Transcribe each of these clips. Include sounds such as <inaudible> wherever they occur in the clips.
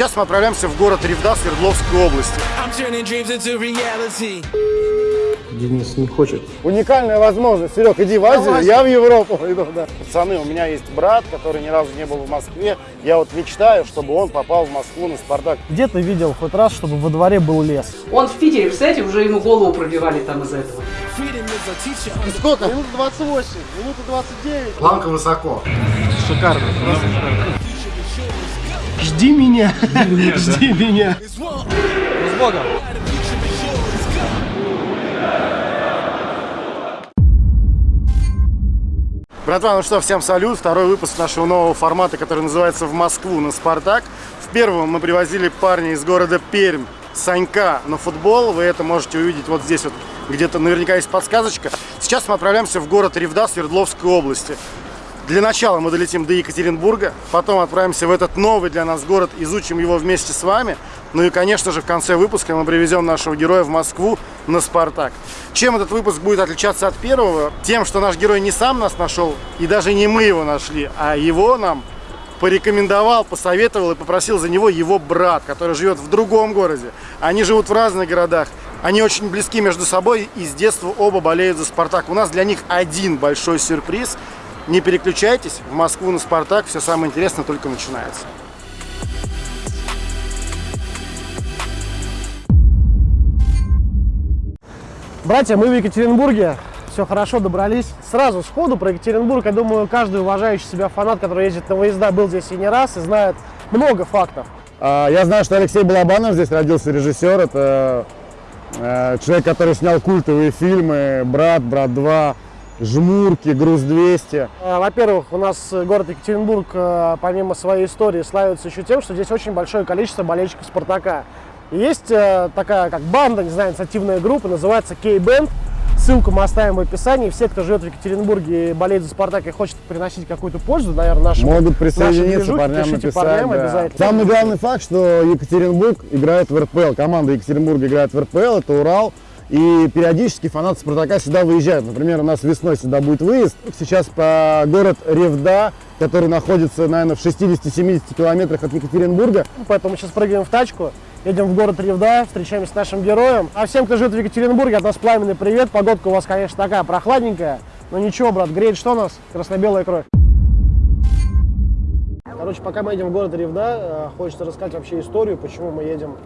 Сейчас мы отправляемся в город Ревда Свердловской области. Денис не хочет. Уникальная возможность. Серег, иди в Азию, я в Европу иду. Да. Пацаны, у меня есть брат, который ни разу не был в Москве. Я вот мечтаю, чтобы он попал в Москву на Спартак. Где ты видел хоть раз, чтобы во дворе был лес? Он в Питере, представляете, уже ему голову пробивали там из-за этого. Сколько? Минута 28, минута 29. Планка высоко. Шикарно, просто шикарно. Жди меня, жди меня. С Богом. Братва, ну что, всем салют. Второй выпуск нашего нового формата, который называется «В Москву на Спартак». В первом мы привозили парня из города Пермь, Санька, на футбол. Вы это можете увидеть вот здесь вот, где-то наверняка есть подсказочка. Сейчас мы отправляемся в город Ревда Свердловской области. Для начала мы долетим до Екатеринбурга, потом отправимся в этот новый для нас город, изучим его вместе с вами. Ну и, конечно же, в конце выпуска мы привезем нашего героя в Москву на Спартак. Чем этот выпуск будет отличаться от первого? Тем, что наш герой не сам нас нашел, и даже не мы его нашли, а его нам порекомендовал, посоветовал и попросил за него его брат, который живет в другом городе. Они живут в разных городах. Они очень близки между собой и с детства оба болеют за Спартак. У нас для них один большой сюрприз – не переключайтесь, в Москву на Спартак, все самое интересное только начинается. Братья, мы в Екатеринбурге, все хорошо, добрались. Сразу сходу про Екатеринбург, я думаю, каждый уважающий себя фанат, который ездит на выезда, был здесь и не раз, и знает много фактов. А, я знаю, что Алексей Балабанов здесь родился режиссер, это э, человек, который снял культовые фильмы «Брат», «Брат 2», жмурки, груз 200. Э, во-первых, у нас город Екатеринбург, э, помимо своей истории, славится еще тем, что здесь очень большое количество болельщиков «Спартака». И есть э, такая как банда, не знаю, инициативная группа, называется K-Band. Ссылку мы оставим в описании. Все, кто живет в Екатеринбурге и болеет за «Спартак» и хочет приносить какую-то пользу, наверное, нашему Могут присоединиться, нашим парням написать, парням да. обязательно. Самый главный факт, что Екатеринбург играет в РПЛ. Команда Екатеринбурга играет в РПЛ, это Урал. И периодически фанаты Спартака сюда выезжают. Например, у нас весной сюда будет выезд. Сейчас по город Ревда, который находится, наверное, в 60-70 километрах от Екатеринбурга. Поэтому мы сейчас прыгаем в тачку, едем в город Ревда, встречаемся с нашим героем. А всем, кто живет в Екатеринбурге, от нас пламенный привет. Погодка у вас, конечно, такая прохладненькая. Но ничего, брат, греет что у нас? Красно-белая кровь. Короче, пока мы едем в город Ревда, э, хочется рассказать вообще историю, почему мы едем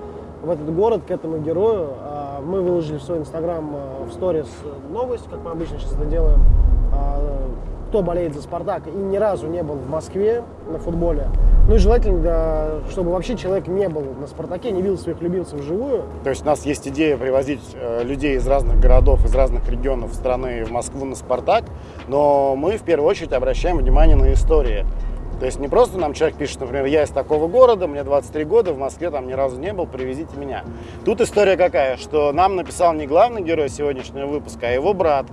в этот город, к этому герою. А, Мы выложили в свой инстаграм э, в сторис новость, как мы обычно сейчас это делаем, а, кто болеет за «Спартак» и ни разу не был в Москве на футболе. Ну и желательно, да, чтобы вообще человек не был на «Спартаке», не видел своих любимцев вживую. То есть у нас есть идея привозить э, людей из разных городов, из разных регионов страны в Москву на Спартак, но мы в первую очередь обращаем внимание на истории. То есть не просто нам человек пишет, например, я из такого города, мне 23 года, в Москве там ни разу не был, привезите меня. Тут история какая, что нам написал не главный герой сегодняшнего выпуска, а его брат.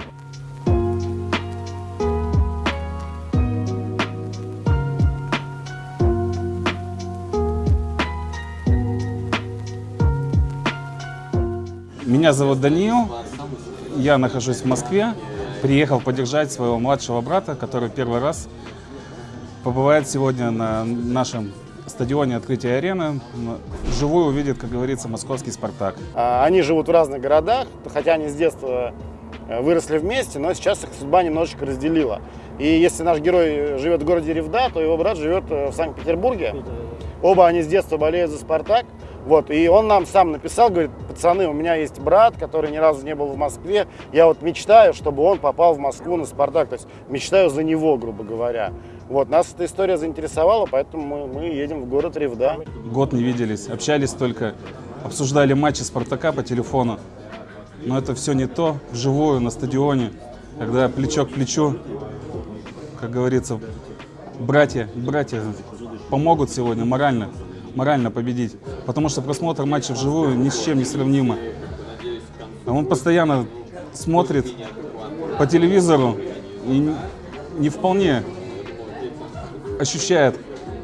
Меня зовут Даниил, я нахожусь в Москве, приехал поддержать своего младшего брата, который первый раз побывает сегодня на нашем стадионе открытия арены. Вживую увидит, как говорится, московский «Спартак». А, Они живут в разных городах, хотя они с детства э, выросли вместе, но сейчас их судьба немножечко разделила. И если наш герой живет в городе Ревда, то его брат живет э, в Санкт-Петербурге. Оба они с детства болеют за «Спартак». Вот, и он нам сам написал, говорит, пацаны, у меня есть брат, который ни разу не был в Москве, я вот мечтаю, чтобы он попал в Москву на «Спартак», то есть мечтаю за него, грубо говоря. Вот, нас эта история заинтересовала, поэтому мы, мы едем в город Ревда. Год не виделись, общались только, обсуждали матчи «Спартака» по телефону. Но это все не то, вживую, на стадионе, когда плечо к плечу, как говорится, братья, братья помогут сегодня морально, морально победить. Потому что просмотр матча вживую ни с чем не сравнимо. А он постоянно смотрит по телевизору и не вполне ощущает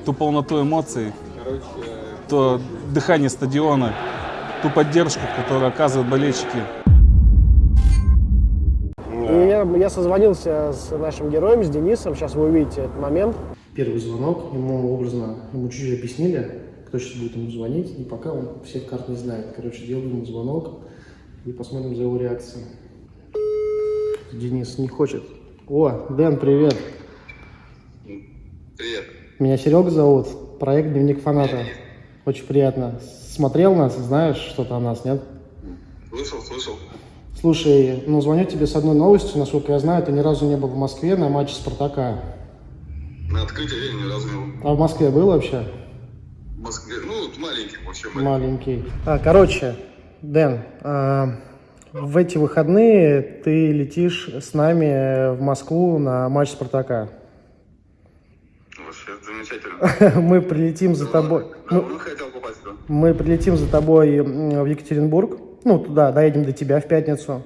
ту полноту эмоций, то дыхание стадиона, ту поддержку, которую оказывают болельщики. Я, я созвонился с нашим героем, с Денисом, сейчас вы увидите этот момент. Первый звонок, ему образно, ему чуть-чуть объяснили, кто сейчас будет ему звонить, и пока он всех карт не знает. Короче, делаю ему звонок и посмотрим за его реакцией. Денис не хочет. О, Дэн, привет. Привет. Меня Серега зовут. Проект Дневник фаната. Очень приятно. Смотрел нас, знаешь что-то о нас, нет? Слышал, слышал. Слушай, ну звоню тебе с одной новостью, насколько я знаю, ты ни разу не был в Москве на матче Спартака. На открытии я ни разу не был. А в Москве был вообще? В Москве, ну, маленький вообще. маленький. Маленький. А, короче, Дэн, а, в эти выходные ты летишь с нами в Москву на матч Спартака. Вообще замечательно. <laughs> Мы прилетим за тобой. Мы, мы прилетим за тобой в Екатеринбург. Ну, туда, доедем до тебя в пятницу.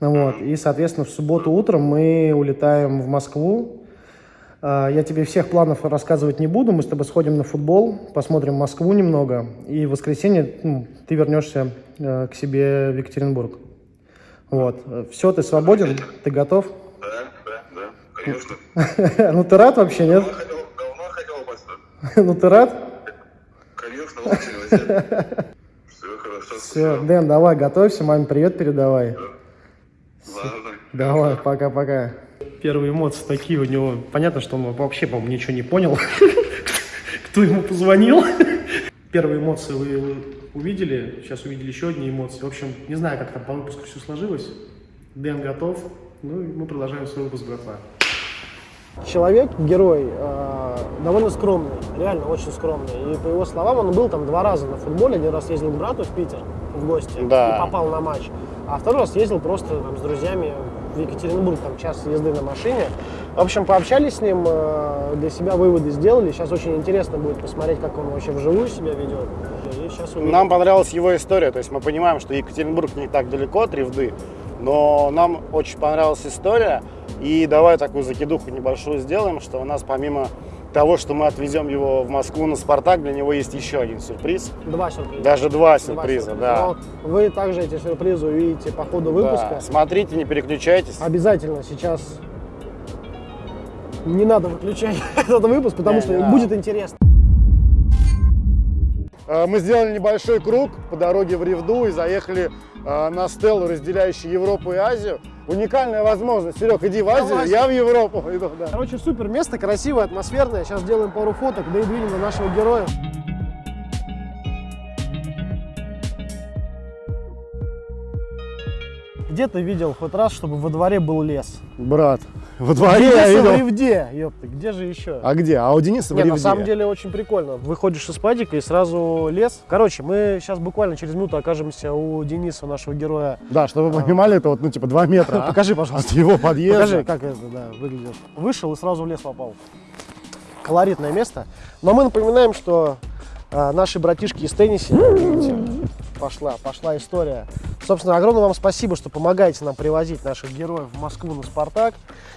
Ну Вот. И, соответственно, в субботу утром мы улетаем в Москву. А, Я тебе всех планов рассказывать не буду. Мы с тобой сходим на футбол, посмотрим Москву немного. И в воскресенье ну, ты вернешься э, к себе в Екатеринбург. Вот. Все, ты свободен? Ты готов? Да, да, да, конечно. <laughs> Ну, ты рад вообще, нет? Давно хотел, попасть. <laughs> Ну, ты рад? Конечно, очень. <laughs> Все хорошо, Все. Дэн, давай, готовься, маме привет передавай. Ладно. Давай, пока-пока. Первые эмоции такие у него. Понятно, что он вообще, по-моему, ничего не понял, <laughs> кто ему позвонил. <laughs> Первые эмоции вы увидели, сейчас увидели еще одни эмоции. В общем, не знаю, как там по выпуску все сложилось. Дэн готов. Ну и мы продолжаем свой выпуск, братва. Человек, герой, э, довольно скромный, реально очень скромный. И по его словам, он был там два раза на футболе. Один раз ездил к брату в Питер в гости Да. и попал на матч. А второй раз ездил просто там, с друзьями в Екатеринбург, там час езды на машине. В общем, пообщались с ним, э, для себя выводы сделали. Сейчас очень интересно будет посмотреть, как он вообще вживую себя ведет. Нам понравилась его история, то есть мы понимаем, что Екатеринбург не так далеко от Ревды, но нам очень понравилась история, и давай такую закидуху небольшую сделаем, что у нас помимо того, что мы отвезем его в Москву на Спартак, для него есть еще один сюрприз, Два сюрприза. даже два Два сюрприза, сюрприза. да. Но вы также эти сюрпризы увидите по ходу выпуска. Да. Смотрите, не переключайтесь. Обязательно сейчас не надо выключать <laughs> этот выпуск, потому Не, что не надо. будет интересно. Э, Мы сделали небольшой круг по дороге в Ревду и заехали э, на стелу, разделяющую Европу и Азию. Уникальная возможность. Серег, иди в Азию, Давай. я в Европу иду. Да. Короче, супер место, красивое, атмосферное. Сейчас сделаем пару фоток, да и двинем на нашего героя. Где ты видел хоть раз, чтобы во дворе был лес? Брат, во дворе я Если в видел. Ревде, ёпта, где же еще? А где? А у Дениса в Не, на Ревде. самом деле очень прикольно. Выходишь из падика и сразу лес. Короче, мы сейчас буквально через минуту окажемся у Дениса, нашего героя. Да, чтобы вы понимали, это вот, ну, типа, два метра. а? <laughs> Покажи, От пожалуйста. его подъезда. Покажи, как это да, выглядит. Вышел и сразу в лес попал. Колоритное место. Но мы напоминаем, что а, наши братишки из тенниса, видите, пошла, пошла история. Собственно, огромное вам спасибо, что помогаете нам привозить наших героев в Москву на Спартак.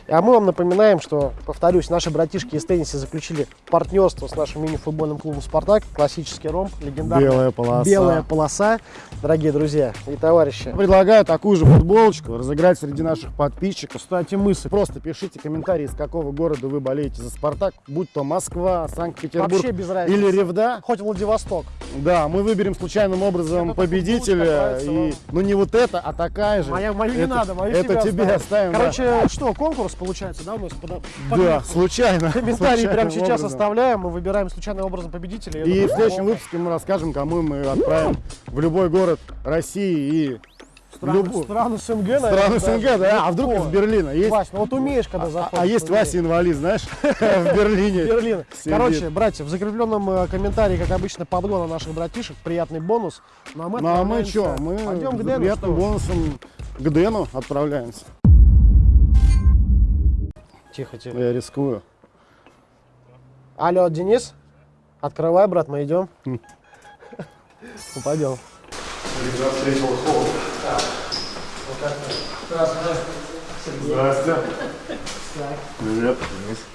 А мы вам напоминаем, что, повторюсь, наши братишки из тенниса заключили партнерство с нашим мини-футбольным клубом «Спартак». Классический ромб, легендарная Белая полоса. белая полоса. Дорогие друзья и товарищи. Предлагаю такую же футболочку разыграть среди наших подписчиков. Кстати, мысль. Просто пишите комментарии, из какого города вы болеете за «Спартак», будь то Москва, Санкт-Петербург Вообще без разницы. или Ревда. Хоть Владивосток. Да, мы выберем случайным образом победителя. И, ну не вот это, а такая же. Моя, мою не Это- надо, мою Это тебе оставим. да. Короче, что, конкурс получается, да, у нас? Подо- да, Поехали. случайно. <laughs> Комментарии прямо сейчас образом. оставляем, мы выбираем случайным образом победителя. И Я в думаю, следующем выпуске мы расскажем, кому мы отправим в любой город России и в Страны, любую- страны СНГ, наверное. страны даже. СНГ, да? А вдруг из Берлина есть? Вась, ну вот умеешь, когда А, заходишь. а есть умеешь. Вася инвалид, знаешь, <laughs> <laughs> в Берлине. Берлин. Короче, братья, в закрепленном э, комментарии, как обычно, подгон на наших братишек, приятный бонус. Ну а мы, Ну а мы что, пойдем к Дэну, приятным что? бонусом к Дэну отправляемся. Тихо, тихо. Я рискую. Алло, Денис? Открывай, брат, мы идем. Хм. Ну, пойдем. Здравствуйте. Привет.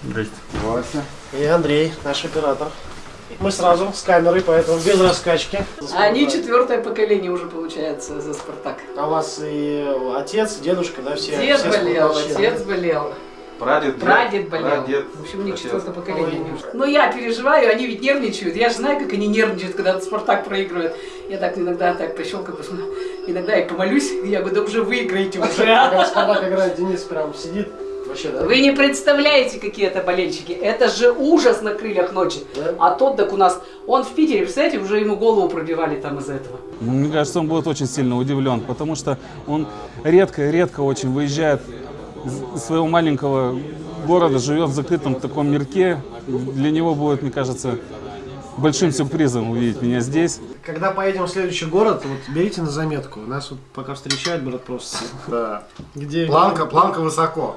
Здрасте. Вася. И Андрей, наш оператор. Мы сразу с камерой, поэтому без раскачки. Они четвертое поколение уже, получается, за «Спартак». А у вас и отец, дедушка, да, все? Дед все болел, отец болел. Прадед, Прадед болел. Прадед, В общем, у них отец. четвертое поколение. Но я переживаю, они ведь нервничают. Я же знаю, как они нервничают, когда Спартак проигрывает. Я так иногда так пощелкаю, посмотрю. Иногда я помолюсь, я говорю, да уже выиграете уже. Когда Спартак играет, Денис прям сидит. Вообще, да? Вы не представляете, какие это болельщики. Это же ужас на крыльях ночи. Да? А тот так у нас, он в Питере, представляете, уже ему голову пробивали там из-за этого. Ну, Мне кажется, он будет очень сильно удивлен, потому что он редко-редко очень выезжает из своего маленького города, живет в закрытом таком мирке. Для него будет, мне кажется, большим сюрпризом увидеть меня здесь. Когда поедем в следующий город, вот берите на заметку. Нас вот пока встречает брат просто. Да. Где? Планка, планка высоко.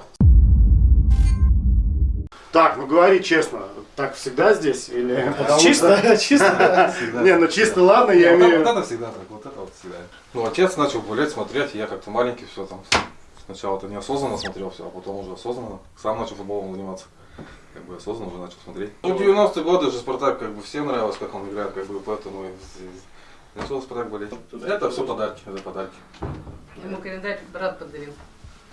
Так, ну говори честно, так всегда здесь или <laughs> Чисто, <laughs> чисто. <laughs> Не, ну чисто ладно, я это, имею. вот это всегда так, вот это вот всегда. Ну, отец начал гулять, смотреть, я как-то маленький все там. Сначала-то неосознанно смотрел все, а потом уже осознанно. Сам начал футболом заниматься. Как бы осознанно уже начал смотреть. Ну, 90-е годы же Спартак как бы всем нравилось, как он играет, как бы поэтому и начал Спартак болеть. Это все подарки, это подарки. Ему календарь брат подарил.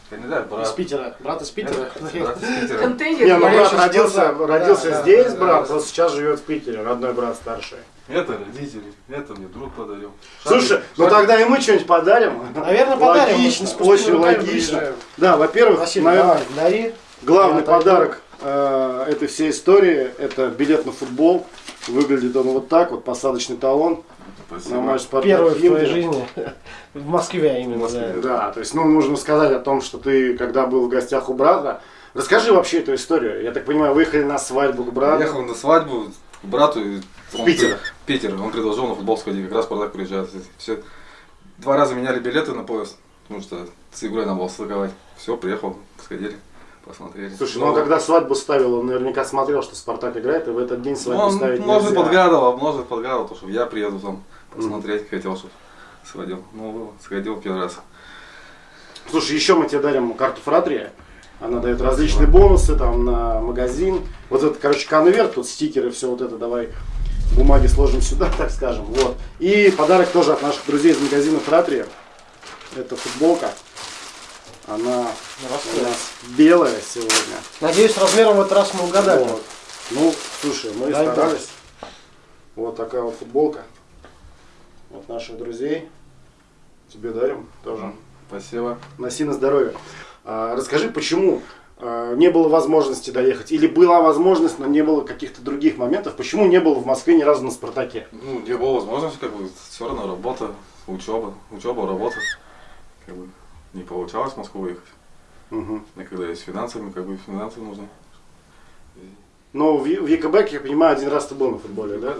Кандидат, Из брат. Питера. Брат из Питера. Брат из Питера. Контейнер. Не, ну брат родился, родился Да, да, здесь, да, брат, да. просто сейчас живет в Питере, родной брат старший. Это родители, это мне друг подарил. Слушай, Шарик- ну шарик- тогда и мы что-нибудь подарим. Наверное, подарим. Логично, очень логично. Да, во-первых, наверное, дари. главный подарок э, этой всей истории это билет на футбол. Выглядит он вот так, вот посадочный талон Спасибо. на матч Спартак Первый в твоей Химки. жизни. В Москве именно. В Москве, да. Да, то есть, ну, нужно сказать о том, что ты, когда был в гостях у брата, расскажи вообще эту историю. Я так понимаю, выехали на свадьбу к брату. Ехал на свадьбу к брату. и он Питер. при- Питер. Он предложил на футбол сходить. Как раз Спартак приезжает. Все. Два раза меняли билеты на поезд. Потому что с игрой надо было стыковать. Все, приехал, сходили, посмотрели. Слушай, ну он когда свадьбу ставил, он наверняка смотрел, что Спартак играет, и в этот день Ну, свадьбу он, ставить может, нельзя. подгадывал, может, подгадывал, то, что я приеду там посмотреть, хотел, чтобы сводил. Ну, сходил первый раз. Слушай, еще мы тебе дарим карту Фратрия. Она дает различные бонусы там на магазин. Вот это, короче, конверт, тут стикеры, все вот это, давай бумаги сложим сюда, <laughs> так скажем. Вот. И подарок тоже от наших друзей из магазина Фратрия. Это футболка. Она у нас белая сегодня. Надеюсь, размером в этот раз мы угадали. Вот. Ну, слушай, мы Дай бог. старались. Вот такая вот футболка. Вот наших друзей. Тебе дарим тоже. Спасибо. Носи на здоровье. А, расскажи, почему а, не было возможности доехать? Или была возможность, но не было каких-то других моментов? Почему не было в Москве ни разу на Спартаке? Ну, не было возможности, как бы, все равно работа, учеба, учеба, работа. Как бы, не получалось в Москву выехать. Мгм. И когда есть финансами, как бы финансы нужны. Но в, в ЕКБ, я понимаю, один раз ты был на футболе, да?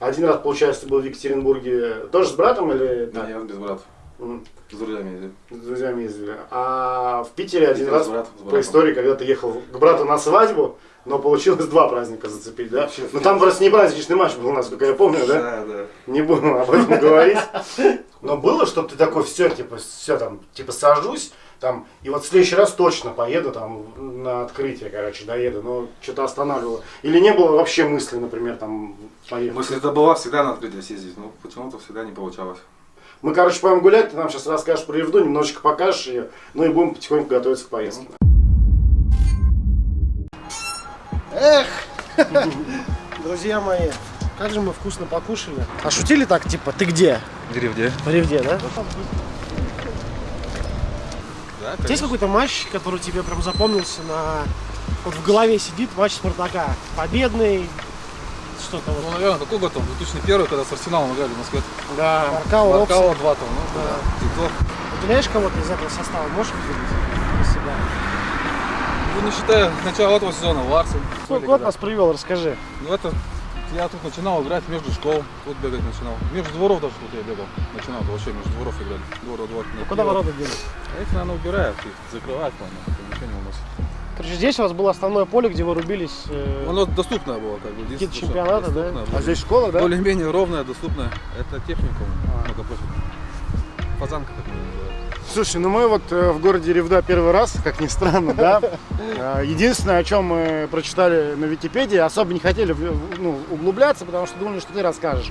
Один раз, получается, ты был в Екатеринбурге тоже с братом или Да, я без брата. М, С друзьями ездил. с друзьями ездили? А в Питере один С раз братом, с по истории, когда ты ехал к брату на свадьбу, но получилось два праздника зацепить, да? Вообще, Ну там просто не праздничный матч был у нас, как я помню, да? Да, да. Не буду об этом говорить. <laughs> Но было, чтобы ты такой, все, типа, все там, типа, сажусь, там, и вот в следующий раз точно поеду там на открытие, короче, доеду, но что-то останавливало. Или не было вообще мысли, например, там, поехать. Мысль это была всегда на открытие съездить, но почему-то всегда не получалось. Мы, короче, пойдем гулять, ты нам сейчас расскажешь про Евду, немножечко покажешь ее, ну и будем потихоньку готовиться к поездке. Эх, <laughs> друзья мои, как же мы вкусно покушали. А шутили так, типа, ты где? Деревне. В Ревде, да? Да, Есть какой-то матч, который тебе прям запомнился на... Вот в голове сидит матч Спартака. Победный, что-то Ну, вот. наверное, какой год там? 2001, когда с Арсеналом играли в Москве. Да. Маркао. Маркао 2 там, ну, Да. Титов. Выделяешь кого-то из этого состава? Можешь выделить себя? Ну, не считая начала этого сезона, Ларсен. Сколько год нас привел, расскажи. Ну, это я тут начинал играть между школ, тут бегать начинал. Между дворов даже тут я бегал. Начинал, вообще между дворов играли. Двор, двор, Ну, Куда ворота дели? А их, наверное, убирают, их закрывают, по-моему, ничего не уносят. Короче, здесь у вас было основное поле, где вы рубились. э, Оно доступное было, как бы. Какие-то чемпионаты, да? доступное А было. здесь школа, да? Более-менее ровное, доступное. Это техникум, многопрофильный. Фазанка, как мы называем. Слушай, ну мы вот э, в городе Ревда первый раз, как ни странно, да. Э, <laughs> Единственное, о чем мы прочитали на Википедии, особо не хотели ну, углубляться, потому что думали, что ты расскажешь,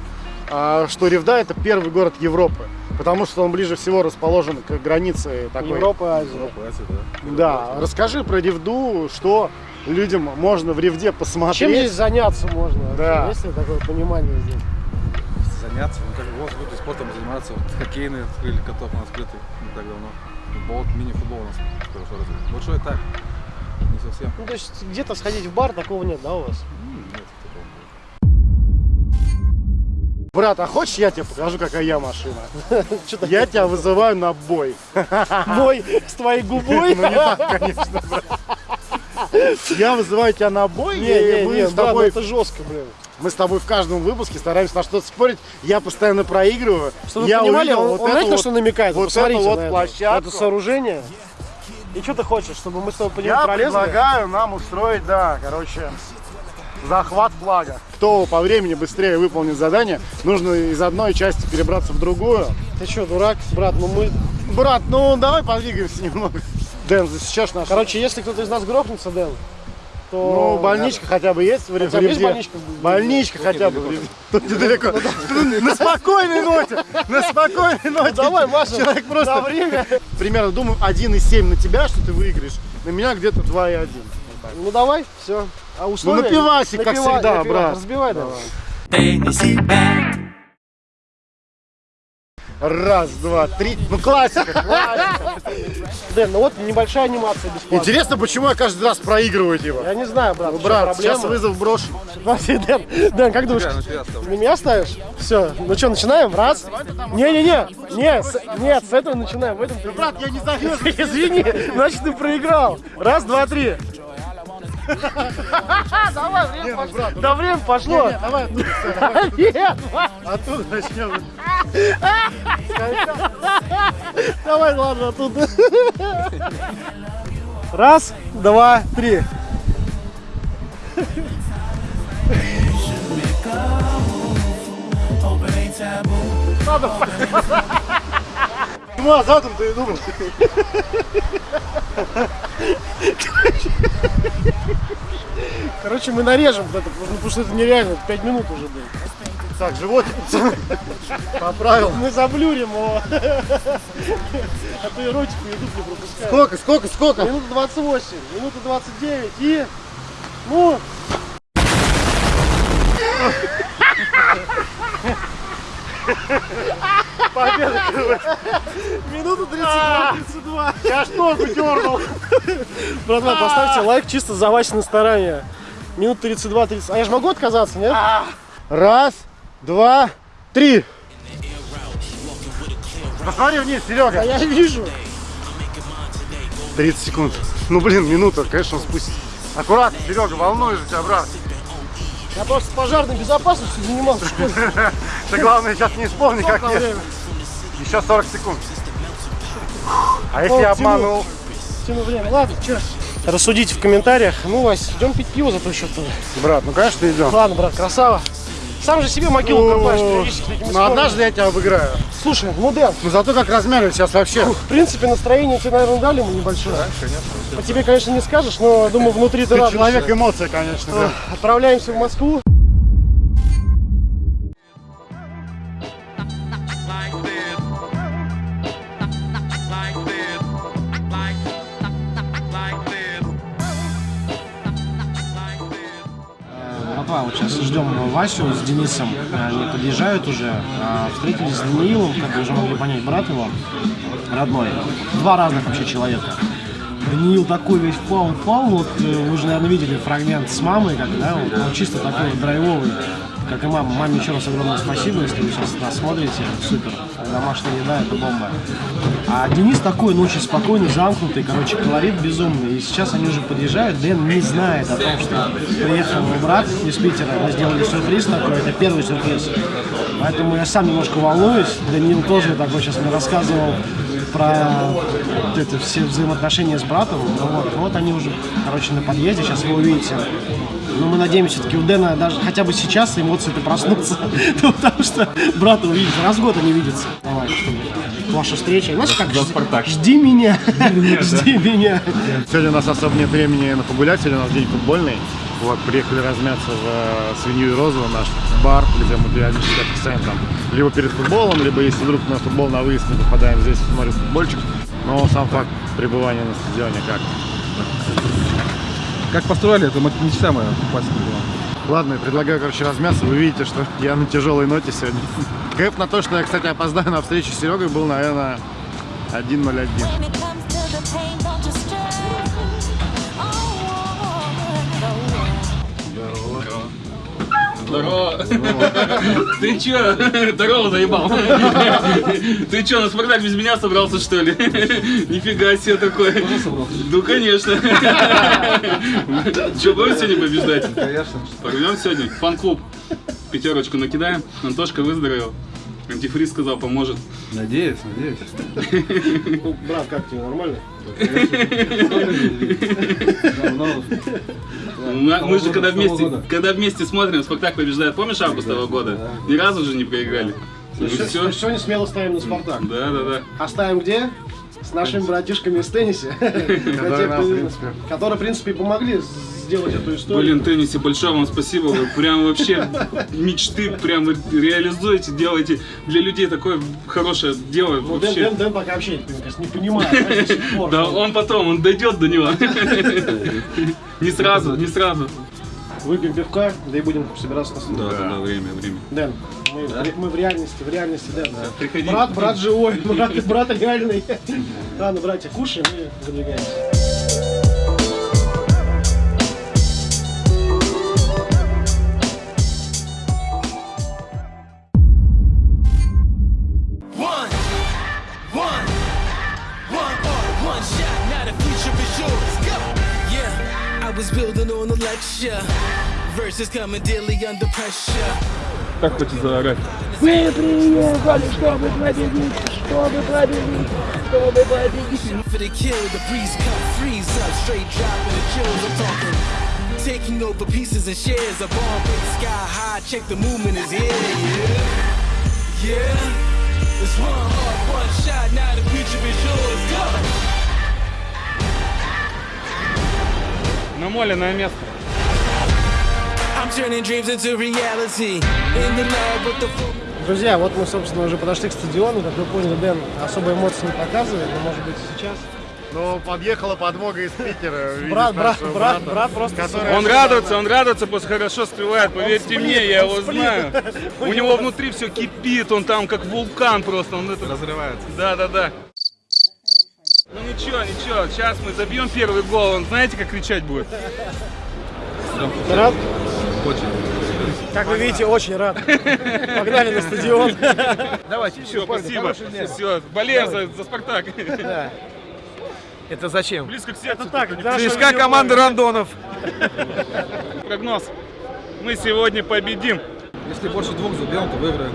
а, что Ревда это первый город Европы. Потому что он ближе всего расположен к границе такой. Европа, Азия. Европа, Азия, да. Да, расскажи про Ревду, что людям можно в Ревде посмотреть. Чем здесь заняться можно? Да. Есть ли такое понимание здесь? Заняться, ну как вот люди спортом занимаются, вот хоккейные открыли каток на открытый так давно. Футбол, мини-футбол у нас хорошо развит. Большой так, не совсем. Ну, то есть где-то сходить в бар такого нет, да, у вас? Нет такого. Брат, а хочешь я тебе покажу, какая я машина? <laughs> Я тебя вызываю на бой. <laughs> бой с твоей губой. Ну не так, конечно, брат. Я вызываю тебя на бой, Не, и не, мы не, с брат, тобой это жестко, блин. Мы с тобой в каждом выпуске стараемся на что-то спорить. Я постоянно проигрываю. Чтобы вы я понимали, увидел он, вот он знаете, на вот- что намекает? вот вот на это, площадку. на это сооружение. И что ты хочешь, чтобы мы с тобой по нему Я пролезли? предлагаю нам устроить, да, короче, захват флага. Кто по времени быстрее выполнит задание, нужно из одной части перебраться в другую. Ты что, дурак? Брат, ну мы... Брат, ну давай подвигаемся немного. Дэн, засечешь наш... Короче, если кто-то из нас грохнется, Дэн, то... Ну, больничка хотя бы есть в Ревде? больничка? Больничка хотя бы. в Ревде. Тут недалеко. <laughs> На спокойной ноте. На спокойной ноте. Давай, Маша, Человек просто... время. Примерно, думаю, 1,7 на тебя, что ты выиграешь. На меня где-то 2,1. Ну давай, все. А условия? на пивасик, как всегда, брат. Разбивай давай. Раз, два, три. Ну, классика, классика. Дэн, ну вот небольшая анимация бесплатная. Интересно, почему я каждый раз проигрываю типа? Я не знаю, брат, Ну, брат, сейчас вызов брошу. Подожди, Дэн, Дэн, как думаешь, Я на меня ставишь? Все, ну что, начинаем? Раз. Не-не-не, нет, с- нет, с этого начинаем. В этом ты- Брат, я не <laughs> завез. Извини, значит ты проиграл. Раз, два, три. <laughs> Давай, время ну, пошло. Да время пошло. Не, давай оттуда, всё, давай <laughs> Нет, оттуда начнем. <laughs> давай, ладно, оттуда. Раз, два, три. Ну, а задом ты и думал. Короче, мы нарежем вот это, потому что это нереально, это пять минут уже было. Так, животик поправил. Мы заблюрим его. А то и ротик YouTube не пропускает. Сколько, сколько, сколько? Минута 28, минута 29 и... Ну, Победа. минута 32, 32. Я ж ногу дернул. Братва, поставьте лайк чисто за Васины старания. Минут 32, 30. А я же могу отказаться, нет? Раз, два, три. Посмотри вниз, А Серега. я вижу. 30 секунд. Ну, блин, минута, конечно, он спустит. Аккуратно, Серега, волнуешь тебя, брат. Я просто пожарной безопасностью занимался в школе. <laughs> Ты главное сейчас не вспомни, как время? Еще 40 секунд. А если О, я обманул? Тяну время. Ладно, что? Рассудите в комментариях. Ну, Вась, идем пить пиво за то счет. Брат, ну конечно идем. Ладно, брат, красава. Сам же себе могилу копаешь периодически такими Ну однажды я тебя обыграю. Слушай, ну Дэн, Ну зато как размеры сейчас вообще. в принципе, настроение тебе, наверное, дали ему небольшое. По тебе, конечно, не скажешь, но, думаю, внутри ты Ты радуешься. человек эмоция, конечно. да. Отправляемся в Москву. Ждем Васю с Денисом, они подъезжают уже, А, встретились с Даниилом, как вы уже могли понять, брат его, родной, два разных вообще человека. Даниил такой весь впал-впал, вот э, вы же, наверное, видели фрагмент с мамой, как, да, он чисто такой драйвовый, как и мама. Маме еще раз огромное спасибо, если вы сейчас нас смотрите, супер, домашняя еда, это бомба. А Денис такой, ну, очень спокойный, замкнутый, короче, колорит безумный. И сейчас они уже подъезжают, Дэн не знает о том, что приехал его брат из Питера, мы сделали сюрприз такой, это первый сюрприз. Поэтому я сам немножко волнуюсь. Даниил тоже такой сейчас мне рассказывал про это все взаимоотношения с братом. Ну вот, вот они уже, короче, на подъезде, сейчас вы увидите. Но мы надеемся, все-таки у Дэна даже хотя бы сейчас эмоции-то проснутся. <laughs> Ну, Потому что брата увидеть, раз в год они видятся. Давай, чтобы ваша встреча. Знаешь, как жди, жди меня. <laughs> <laughs> Жди меня. Сегодня у нас особо нет времени на погулять, сегодня у нас день футбольный. Вот, приехали размяться в э, Свинью и Розу, наш бар, где мы периодически отписаем там либо перед футболом, либо если вдруг на футбол на выезд мы попадаем здесь, смотрим футбольчик. Но сам факт пребывания на стадионе как? Как построили, это моя попасть в стадион. Ладно, я предлагаю, короче, размяться. Вы видите, что я на тяжелой ноте сегодня. Кэп на то, что я, кстати, опоздаю на встречу с Серегой, был, наверное, 1.01. Здорово. Ты чё? Здорово, заебал. Ты чё, на спектакль без меня собрался, что ли? Нифига себе такой. Ну, конечно. Чё, будем сегодня побеждать? Конечно. Порвем сегодня? Фан-клуб. Пятерочку накидаем. Антошка выздоровел. Антифриз сказал, поможет. Надеюсь, надеюсь. Ну, брат, как тебе, нормально? Мы, же когда вместе, когда вместе смотрим, спектакль побеждает, помнишь август того года? Ни разу же не проиграли. Ну Всё- все. Сегодня смело ставим на Спартак. Да, да, да. А ставим где? С нашими братишками из тенниса, Которые нам, в принципе, которые, в принципе, помогли сделать эту историю. Блин, теннисе, большое вам спасибо. Вы прям вообще мечты прям реализуете, делаете для людей такое хорошее дело. Ну, Дэн, Вообще. Дэн, Дэн пока вообще не понимает. Да, он потом, он дойдет до него. Не сразу, не сразу. Выпьем пивка, да и будем собираться на. Да, да, да, время, время. Дэн, мы, в- мы в реальности, в реальности, Дэн. Приходи. Брат, брат живой, <laughs> брат, брат реальный. Ладно, братья, кушаем и выдвигаемся. Как хочешь заорать? For the kill, the breeze come freeze up, straight dropping the chills. I'm talking. Taking over pieces and shares. A bomb big sky high. Check the movement is here. Yeah, yeah. It's one heart, one shot. Now the future is yours. Go. Намоленное место. Друзья, вот мы, собственно, уже подошли к стадиону. Как вы поняли, Дэн особо эмоций не показывает, но, может быть, сейчас. Ну, подъехала подмога из Питера. Брат, брат, брат, брат просто... который- Он радуется, он радуется, просто хорошо стреляет, поверьте мне, я его знаю. <laughs> У него внутри все кипит, он там как вулкан просто, он это... Разрывается. Да, да, да. Ну ничего, ничего, сейчас мы забьем первый гол, он знаете, как кричать будет? Рад? Очень. Как вы видите, очень рад. Погнали на стадион. Давайте, Все, спасибо. Все, болеем за, за Спартак. Это зачем? Близко к сердцу. Так, для нашего Близка команда Рандонов. Прогноз. Мы сегодня победим. Если больше двух забьем, то выиграем.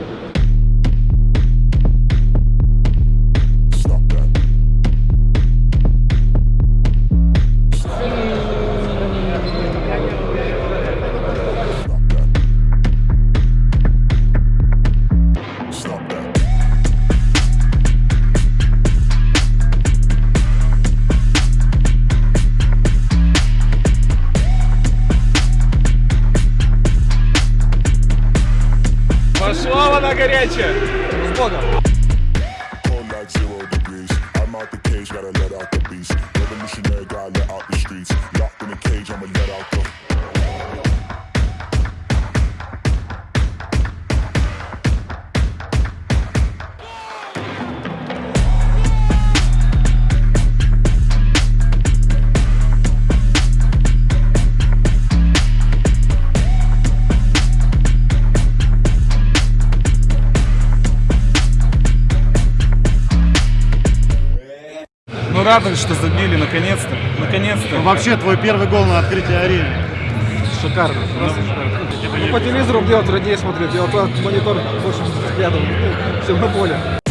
Вода горячая. С Богом! Ну радует, что забили, наконец-то. Наконец-то. Ну, Вообще, твой первый гол на открытии арены. Шикарно, просто шикарно. Ну, по телевизору делать роднее смотреть, я вот монитор больше взглядом, чем на поле.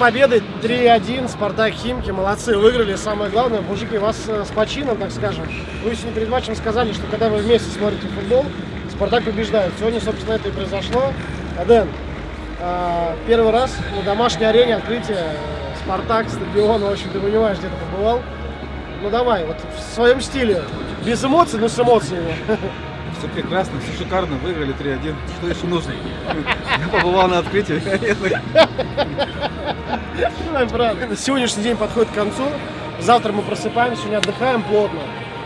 Победой. 3-1, Спартак Химки, молодцы, выиграли. Самое главное, мужики, вас э, с почином, так скажем. Вы сегодня перед матчем сказали, что когда вы вместе смотрите футбол, Спартак побеждает. Сегодня, собственно, это и произошло. Дэн, э, первый раз на домашней арене открытие э, Спартак, стадион, в общем, ты понимаешь, где ты побывал. Ну давай, вот в своем стиле, без эмоций, но с эмоциями. <laughs> Все прекрасно, все шикарно, выиграли 3-1. Что еще нужно? <laughs> Я побывал на открытии. Сегодняшний день подходит к концу. Завтра мы просыпаемся, сегодня отдыхаем плотно.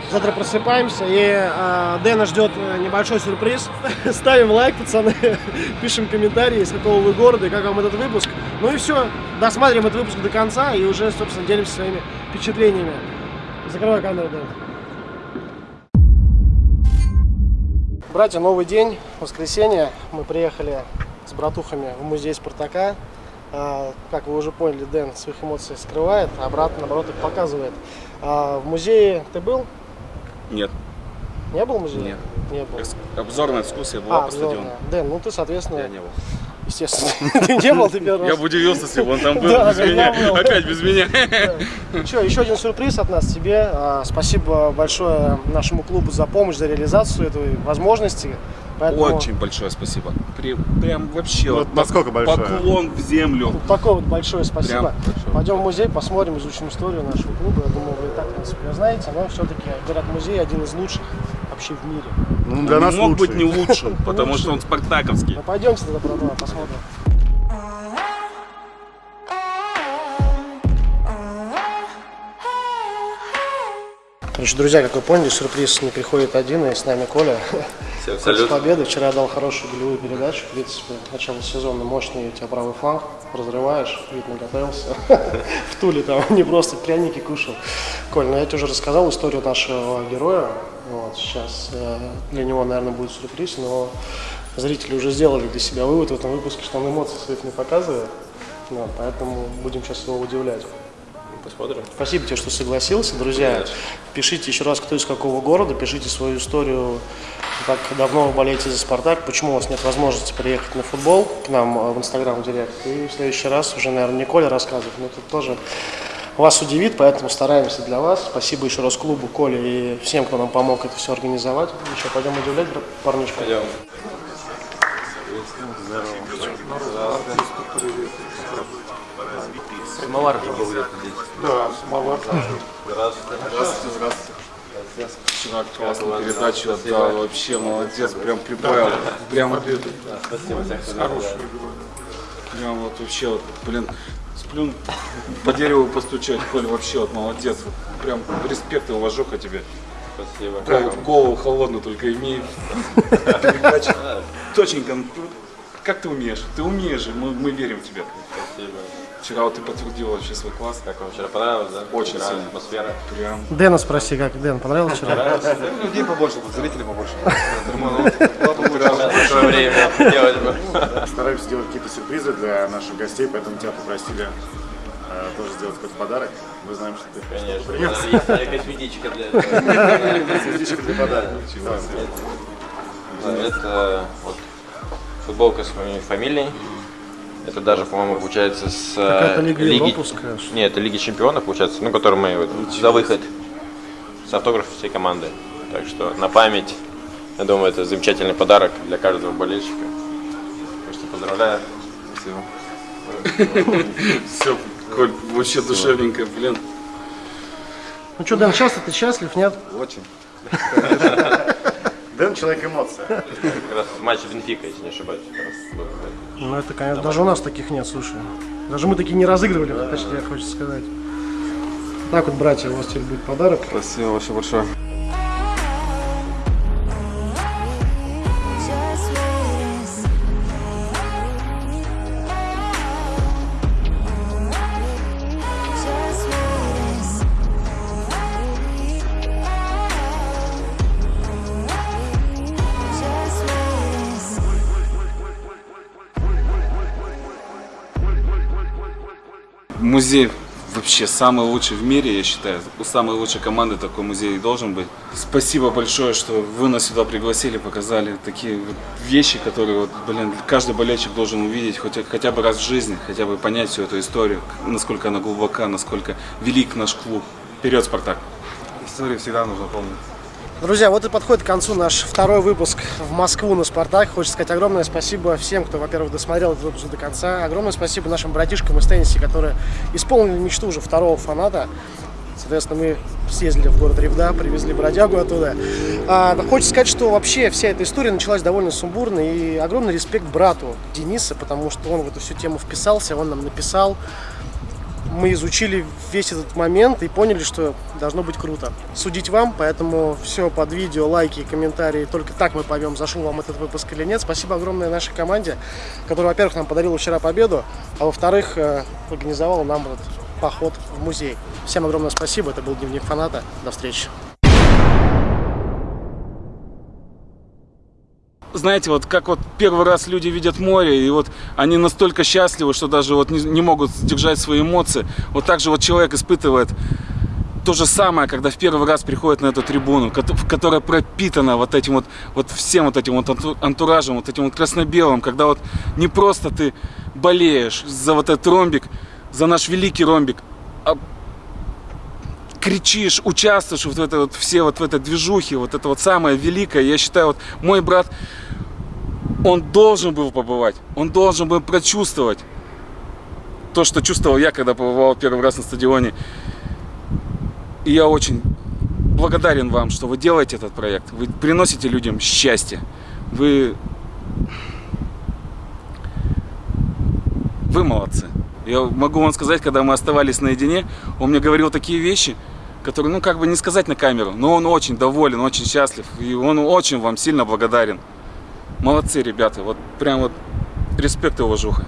Завтра просыпаемся, и э, Дэна ждет небольшой сюрприз. <laughs> Ставим лайк, пацаны, <laughs> пишем комментарии, из какого вы города и как вам этот выпуск. Ну и все, досматриваем этот выпуск до конца и уже, собственно, делимся своими впечатлениями. Закрывай камеру, Дэн. Братья, новый день, воскресенье. Мы приехали с братухами в музей Спартака. А, Как вы уже поняли, Дэн своих эмоций скрывает, а брат, наоборот, их показывает. А, В музее ты был? Нет, Не был в музее? Нет. Не был. обзорная экскурсия была А, по стадиону. Дэн, ну ты, соответственно, Я не был. Естественно, <laughs> ты не был, ты первый Я раз. бы удивился, если бы он там был Да, без меня. я был. Опять без меня. Что, еще один сюрприз от нас тебе. А, Спасибо большое нашему клубу за помощь, за реализацию этой возможности. Поэтому Очень большое спасибо. При- Прям вообще Вот вот насколько большое? поклон в землю. вот такое вот большое спасибо. Прям большое. Пойдем в музей, посмотрим, изучим историю нашего клуба. Я думаю, вы и так, в принципе, знаете, но все-таки, говорят, музей один из лучших вообще в мире. Ну, для Он нас не мог лучший. быть не лучшим, потому что он спартаковский. Ну, пойдемте тогда, посмотрим. Короче, друзья, как вы поняли, сюрприз не приходит один, и с нами Коля. Всем салют. победы. Вчера дал хорошую голевую передачу. В принципе, начало сезона мощный у тебя правый фланг. Разрываешь, видно, готовился. <laughs> В Туле там не просто пряники кушал. Коль, ну я тебе уже рассказал историю нашего героя. Вот, сейчас э, для него, наверное, будет сюрприз, но зрители уже сделали для себя вывод в этом выпуске, что он эмоций своих не показывает. Вот, поэтому будем сейчас его удивлять. Посмотрим. Спасибо тебе, что согласился. Друзья, пишите еще раз, кто из какого города, пишите свою историю, как давно вы болеете за «Спартак», почему у вас нет возможности приехать на футбол к нам э, в Инстаграм Директ. И в следующий раз уже, наверное, не Коля рассказывает, но тут тоже вас удивит, поэтому стараемся для вас. Спасибо еще раз клубу, Коле и всем, кто нам помог это все организовать. Еще пойдем удивлять парнишку. Пойдем. Самовар же был где-то здесь. Да, самовар. Здравствуйте. Здравствуйте, здравствуйте. Вчера классную передачу отдал, вообще молодец, прям прибавил. Прям хороший. Прям вот вообще вот, блин, сплюн по дереву постучать, Коль, вообще вот молодец. Вот Прям респект и уважуха тебе. Спасибо. Прям голову холодную только имей. Передача. Точненько, ну, как ты умеешь? Ты умеешь же, мы, мы верим в тебя. Спасибо. Вчера вот ты подтвердил вообще свой класс. Как вам вчера понравилось, да? Очень Вчера сильно. Атмосфера. Прям. Дэна спроси, как Дэн, понравилось вчера? Людей побольше, зрителей побольше. <laughs> Большое время делать бы. Стараемся делать какие-то сюрпризы для наших гостей, поэтому тебя попросили э, тоже сделать какой-то подарок. Мы знаем, что ты Конечно. Есть косметичка для этого. <laughs> Для подарка. Да, Это вот футболка с моей фамилией. Это даже, по-моему, получается с э, Лиги... Европа, что ли? Нет, это Лиги Чемпионов, получается, ну, которую мы вот за выход с автографом всей команды. Так что на память, я думаю, это замечательный подарок для каждого болельщика. Так что поздравляю. Спасибо. Все, Коль, вообще душевненько, блин. Ну что, Дэн, часто ты счастлив, нет? Очень. <laughs> Дэн человек эмоций. Как раз матч Бенфика, если не ошибаюсь. Ну это, конечно, даже у нас таких нет, слушай. Даже мы такие не разыгрывали, точнее, хочется сказать. Так вот, братья, у вас теперь будет подарок. Спасибо вообще большое. Музей вообще самый лучший в мире, я считаю. У самой лучшей команды такой музей должен быть. Спасибо большое, что вы нас сюда пригласили, показали такие вот вещи, которые, вот, блин, каждый болельщик должен увидеть хотя, хотя бы раз в жизни, хотя бы понять всю эту историю, насколько она глубока, насколько велик наш клуб. Вперед, Спартак! Историю всегда нужно помнить. Друзья, вот и подходит к концу наш второй выпуск в Москву на «Спартак». Хочется сказать огромное спасибо всем, кто, во-первых, досмотрел этот выпуск до конца. Огромное спасибо нашим братишкам из тенниса, которые исполнили мечту уже второго фаната. Соответственно, мы съездили в город Ревда, привезли бродягу оттуда. А, хочется сказать, что вообще вся эта история началась довольно сумбурно. И огромный респект брату Дениса, потому что он в эту всю тему вписался, он нам написал мы изучили весь этот момент и поняли, что должно быть круто. Судить вам, поэтому все под видео, лайки комментарии. Только так мы поймем, зашел вам этот выпуск или нет. Спасибо огромное нашей команде, которая, во-первых, нам подарила вчера победу, а во-вторых, э, организовала нам этот поход в музей. Всем огромное спасибо. Это был Дневник фаната. До встречи. Знаете, вот как вот первый раз люди видят море, и вот они настолько счастливы, что даже вот не, не могут сдержать свои эмоции. Вот так же вот человек испытывает то же самое, когда в первый раз приходит на эту трибуну, которая пропитана вот этим вот, вот всем вот этим вот антуражем, вот этим вот красно-белым, когда вот не просто ты болеешь за вот этот ромбик, за наш великий ромбик, а кричишь, участвуешь вот в этой вот все вот в этой движухе, вот это вот самое великое. Я считаю, вот мой брат, он должен был побывать, он должен был прочувствовать то, что чувствовал я, когда побывал первый раз на стадионе. И я очень благодарен вам, что вы делаете этот проект. Вы приносите людям счастье. Вы... Вы молодцы. Я могу вам сказать, когда мы оставались наедине, он мне говорил такие вещи, который, ну, как бы не сказать на камеру, но он очень доволен, очень счастлив, и он очень вам сильно благодарен. Молодцы, ребята, вот прям вот респект и уважуха.